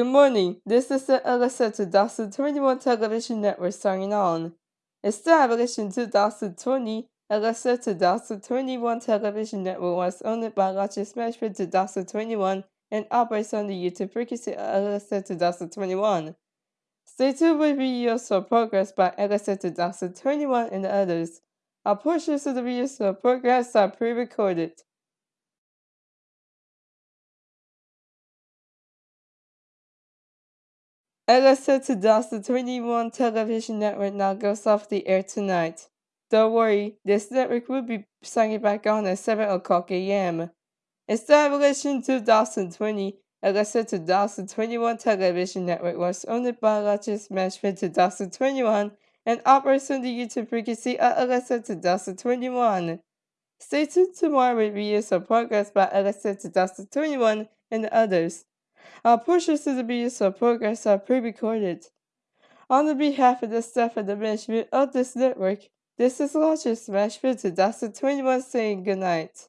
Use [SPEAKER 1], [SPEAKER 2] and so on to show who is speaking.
[SPEAKER 1] Good morning. This is the Alexa 2021 television network signing on. Established in 2020, Alexa 2021 television network was owned by Lodges Management 2021 and operates on the YouTube frequency Alexa 2021. Stay tuned with videos for progress by Alexa 2021 and others. All portions of the videos or progress are pre-recorded. LSA 2021 television network now goes off the air tonight. Don't worry, this network will be signing back on at 7 o'clock a.m. Established in 2020, LSA 2021 television network was owned by Lodges Management 2021 and operates on the YouTube frequency uh, of LSA 2021. Stay tuned tomorrow with videos of progress by LSA 2021 and others. Our portions of the videos of progress are pre-recorded. On the behalf of the staff and the management of this network, this is Lodges Management 2021 saying goodnight.